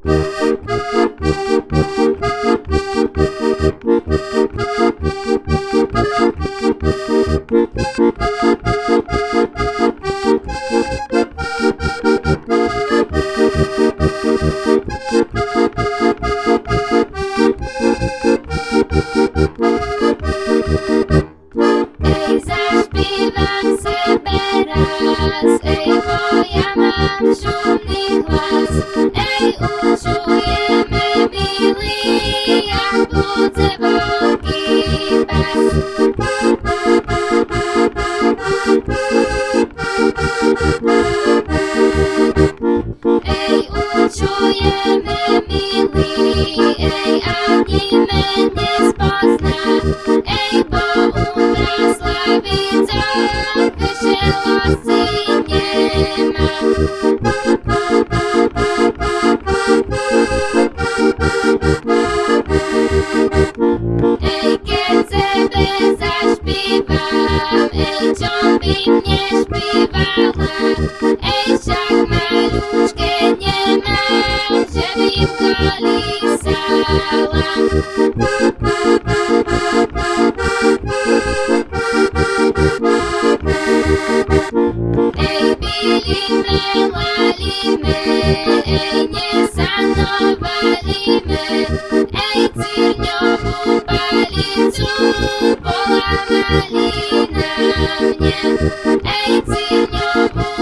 Ej, moja mam szumny głos Ej, uczujemy mili, ej, a nie będę spasna, ej, Камінь і співала, ей самарушки дняна, Зелівка лісала. Ей біліне лаліне, ей не сановаліне, Por amarina, minha, Your senhor.